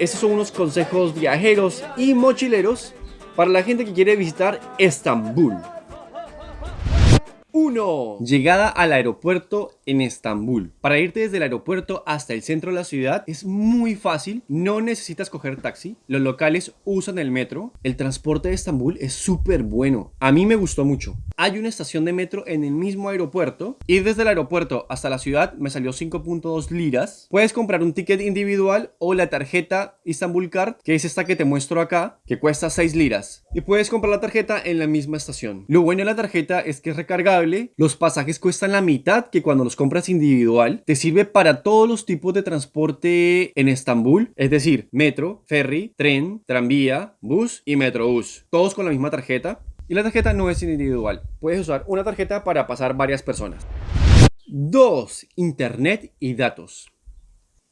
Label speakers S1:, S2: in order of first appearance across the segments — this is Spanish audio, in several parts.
S1: estos son unos consejos viajeros y mochileros para la gente que quiere visitar Estambul. 1. Llegada al aeropuerto en Estambul. Para irte desde el aeropuerto hasta el centro de la ciudad es muy fácil, no necesitas coger taxi, los locales usan el metro, el transporte de Estambul es súper bueno, a mí me gustó mucho. Hay una estación de metro en el mismo aeropuerto, ir desde el aeropuerto hasta la ciudad me salió 5.2 liras, puedes comprar un ticket individual o la tarjeta Istanbul Card, que es esta que te muestro acá, que cuesta 6 liras, y puedes comprar la tarjeta en la misma estación. Lo bueno de la tarjeta es que es recargable, los pasajes cuestan la mitad que cuando los compras individual, te sirve para todos los tipos de transporte en Estambul, es decir, metro, ferry, tren, tranvía, bus y metrobús, todos con la misma tarjeta. Y la tarjeta no es individual, puedes usar una tarjeta para pasar varias personas. 2. Internet y datos.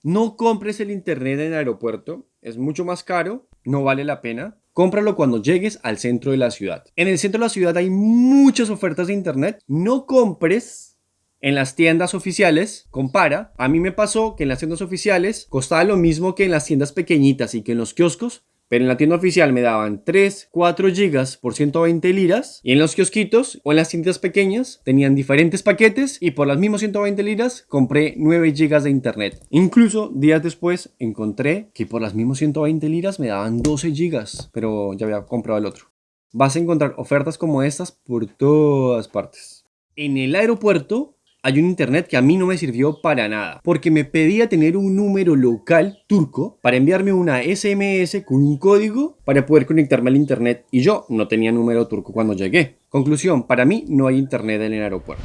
S1: No compres el internet en el aeropuerto, es mucho más caro, no vale la pena. Cómpralo cuando llegues al centro de la ciudad. En el centro de la ciudad hay muchas ofertas de internet. No compres en las tiendas oficiales, compara, a mí me pasó que en las tiendas oficiales costaba lo mismo que en las tiendas pequeñitas y que en los kioscos, pero en la tienda oficial me daban 3, 4 gigas por 120 liras y en los kiosquitos o en las tiendas pequeñas tenían diferentes paquetes y por las mismas 120 liras compré 9 gigas de internet. Incluso días después encontré que por las mismas 120 liras me daban 12 gigas, pero ya había comprado el otro. Vas a encontrar ofertas como estas por todas partes. En el aeropuerto hay un internet que a mí no me sirvió para nada, porque me pedía tener un número local turco para enviarme una SMS con un código para poder conectarme al internet y yo no tenía número turco cuando llegué. Conclusión, para mí no hay internet en el aeropuerto.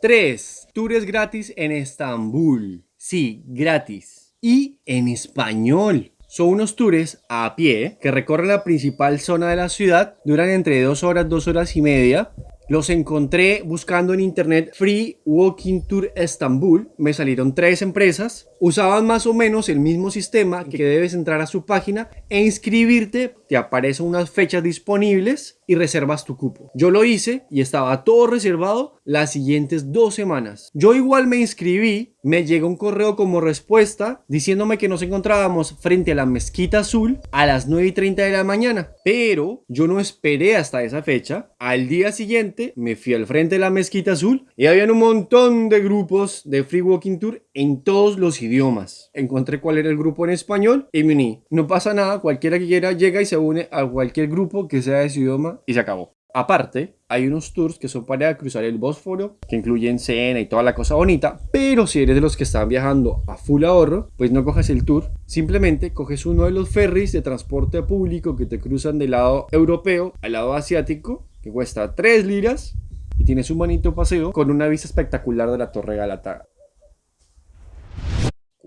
S1: 3. Tours gratis en Estambul. Sí, gratis. Y en español. Son unos tours a pie que recorren la principal zona de la ciudad, duran entre 2 horas, 2 horas y media los encontré buscando en internet Free Walking Tour Estambul. Me salieron tres empresas. Usaban más o menos el mismo sistema que debes entrar a su página e inscribirte. Te aparecen unas fechas disponibles y reservas tu cupo. Yo lo hice y estaba todo reservado las siguientes dos semanas. Yo igual me inscribí, me llegó un correo como respuesta diciéndome que nos encontrábamos frente a la mezquita azul a las 9 y 30 de la mañana. Pero yo no esperé hasta esa fecha. Al día siguiente me fui al frente de la mezquita azul y habían un montón de grupos de Free Walking Tour en todos los idiomas. Encontré cuál era el grupo en español y me uní. No pasa nada, cualquiera que quiera llega y se une a cualquier grupo que sea de su idioma y se acabó. Aparte, hay unos tours que son para cruzar el Bósforo, que incluyen cena y toda la cosa bonita, pero si eres de los que están viajando a full ahorro, pues no coges el tour, simplemente coges uno de los ferries de transporte público que te cruzan del lado europeo al lado asiático, que cuesta 3 liras, y tienes un bonito paseo con una vista espectacular de la Torre Galata.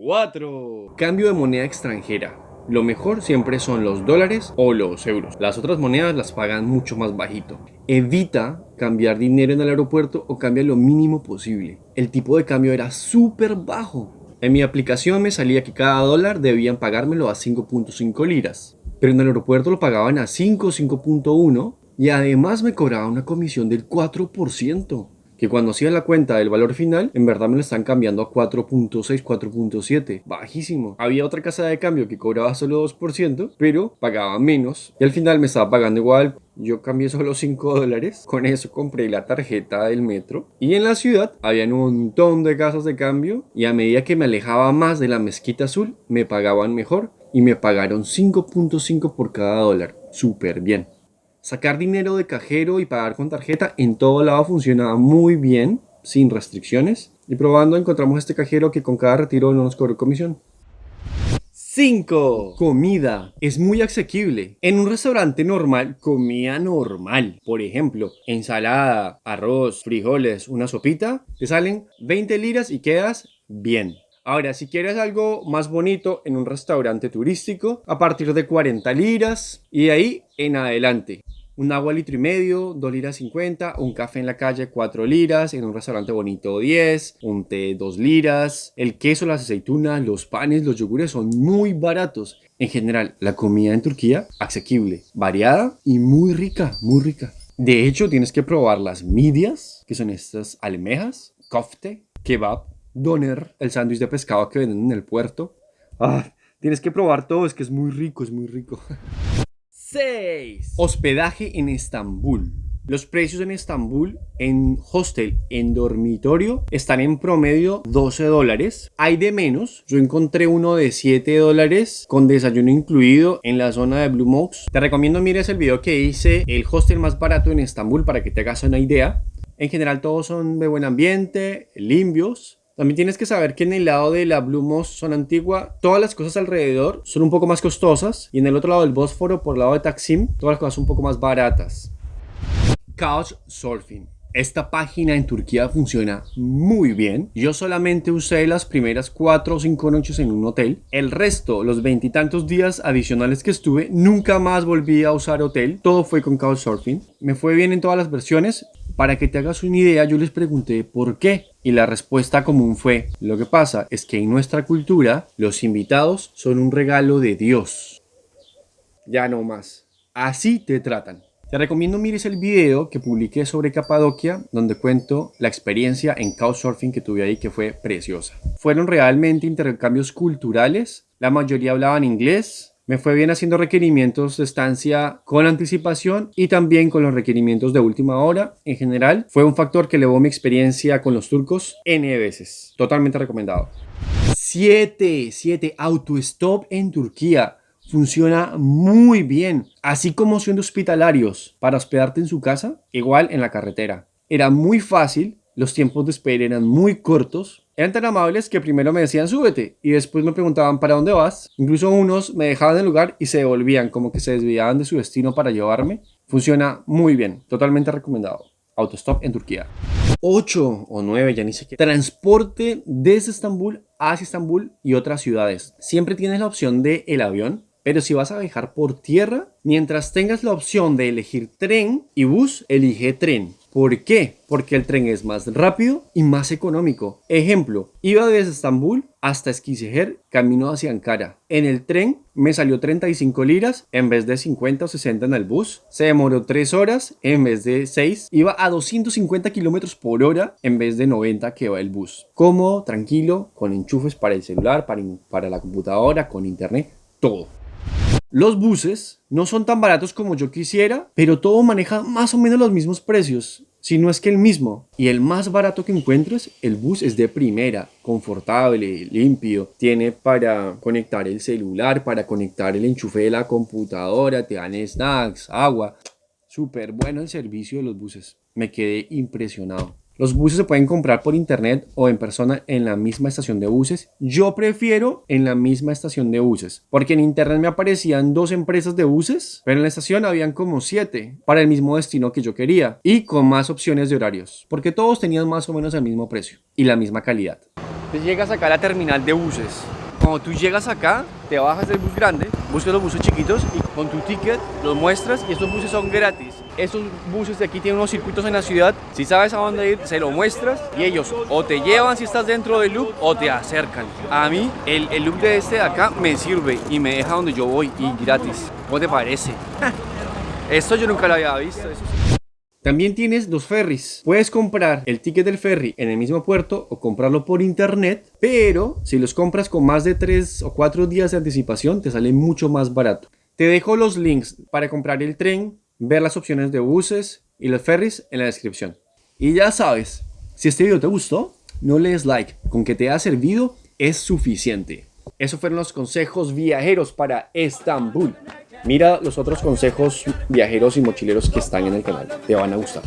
S1: 4. Cambio de moneda extranjera. Lo mejor siempre son los dólares o los euros. Las otras monedas las pagan mucho más bajito. Evita cambiar dinero en el aeropuerto o cambia lo mínimo posible. El tipo de cambio era súper bajo. En mi aplicación me salía que cada dólar debían pagármelo a 5.5 liras. Pero en el aeropuerto lo pagaban a 5, 5.1 y además me cobraban una comisión del 4% que cuando hacía la cuenta del valor final, en verdad me lo están cambiando a 4.6, 4.7, bajísimo. Había otra casa de cambio que cobraba solo 2%, pero pagaba menos y al final me estaba pagando igual. Yo cambié solo 5 dólares, con eso compré la tarjeta del metro y en la ciudad había un montón de casas de cambio y a medida que me alejaba más de la mezquita azul, me pagaban mejor y me pagaron 5.5 por cada dólar. Súper bien. Sacar dinero de cajero y pagar con tarjeta en todo lado funcionaba muy bien, sin restricciones. Y probando encontramos este cajero que con cada retiro no nos cobró comisión. 5. Comida. Es muy asequible. En un restaurante normal, comida normal. Por ejemplo, ensalada, arroz, frijoles, una sopita. Te salen 20 liras y quedas bien. Ahora, si quieres algo más bonito en un restaurante turístico, a partir de 40 liras y de ahí en adelante. Un agua litro y medio, 2 liras 50, un café en la calle 4 liras, en un restaurante bonito 10, un té 2 liras, el queso, las aceitunas, los panes, los yogures son muy baratos. En general, la comida en Turquía, asequible, variada y muy rica, muy rica. De hecho, tienes que probar las midias, que son estas almejas, kofte, kebab, doner, el sándwich de pescado que venden en el puerto. Ah, Tienes que probar todo, es que es muy rico, es muy rico. 6. Hospedaje en Estambul. Los precios en Estambul en hostel, en dormitorio, están en promedio 12 dólares. Hay de menos. Yo encontré uno de 7 dólares con desayuno incluido en la zona de Blue Mox. Te recomiendo mires el video que hice, el hostel más barato en Estambul, para que te hagas una idea. En general todos son de buen ambiente, limpios. También tienes que saber que en el lado de la Blue Moss zona antigua, todas las cosas alrededor son un poco más costosas. Y en el otro lado del Bósforo, por el lado de Taksim, todas las cosas son un poco más baratas. Couchsurfing. Esta página en Turquía funciona muy bien. Yo solamente usé las primeras 4 o 5 noches en un hotel. El resto, los veintitantos días adicionales que estuve, nunca más volví a usar hotel. Todo fue con Couchsurfing. Me fue bien en todas las versiones. Para que te hagas una idea, yo les pregunté por qué. Y la respuesta común fue, lo que pasa es que en nuestra cultura, los invitados son un regalo de Dios. Ya no más. Así te tratan. Te recomiendo mires el video que publiqué sobre Capadocia, donde cuento la experiencia en Couchsurfing que tuve ahí, que fue preciosa. Fueron realmente intercambios culturales, la mayoría hablaban inglés, me fue bien haciendo requerimientos de estancia con anticipación y también con los requerimientos de última hora. En general, fue un factor que elevó mi experiencia con los turcos N veces. Totalmente recomendado. 7. 7. Autostop en Turquía funciona muy bien, así como siendo hospitalarios para hospedarte en su casa, igual en la carretera. Era muy fácil, los tiempos de espera eran muy cortos, eran tan amables que primero me decían súbete y después me preguntaban para dónde vas. Incluso unos me dejaban el lugar y se devolvían, como que se desviaban de su destino para llevarme. Funciona muy bien, totalmente recomendado. Autostop en Turquía. 8 o 9, ya ni sé qué. Transporte desde Estambul hacia Estambul y otras ciudades. Siempre tienes la opción de el avión, pero si vas a viajar por tierra, mientras tengas la opción de elegir tren y bus, elige tren. ¿Por qué? Porque el tren es más rápido y más económico. Ejemplo, iba desde Estambul hasta Esquisejer, camino hacia Ankara. En el tren me salió 35 liras en vez de 50 o 60 en el bus. Se demoró 3 horas en vez de 6. Iba a 250 kilómetros por hora en vez de 90 que va el bus. Cómodo, tranquilo, con enchufes para el celular, para la computadora, con internet, todo. Los buses no son tan baratos como yo quisiera, pero todo maneja más o menos los mismos precios, si no es que el mismo. Y el más barato que encuentres, el bus es de primera, confortable, limpio, tiene para conectar el celular, para conectar el enchufe de la computadora, te dan snacks, agua. Súper bueno el servicio de los buses. Me quedé impresionado. Los buses se pueden comprar por internet o en persona en la misma estación de buses. Yo prefiero en la misma estación de buses, porque en internet me aparecían dos empresas de buses, pero en la estación habían como siete para el mismo destino que yo quería y con más opciones de horarios, porque todos tenían más o menos el mismo precio y la misma calidad. Entonces llegas acá a la terminal de buses. Cuando tú llegas acá, te bajas del bus grande, buscas los buses chiquitos y con tu ticket los muestras y estos buses son gratis estos buses de aquí tienen unos circuitos en la ciudad. Si sabes a dónde ir, se lo muestras y ellos o te llevan si estás dentro del loop o te acercan. A mí, el, el loop de este de acá me sirve y me deja donde yo voy y gratis. ¿Cómo te parece? Esto yo nunca lo había visto. También tienes los ferries. Puedes comprar el ticket del ferry en el mismo puerto o comprarlo por internet, pero si los compras con más de 3 o 4 días de anticipación te sale mucho más barato. Te dejo los links para comprar el tren, ver las opciones de buses y los ferries en la descripción. Y ya sabes, si este video te gustó, no le des like, con que te haya servido es suficiente. Esos fueron los consejos viajeros para Estambul. Mira los otros consejos viajeros y mochileros que están en el canal, te van a gustar.